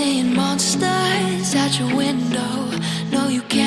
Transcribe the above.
seeing monsters at your window. No, you can't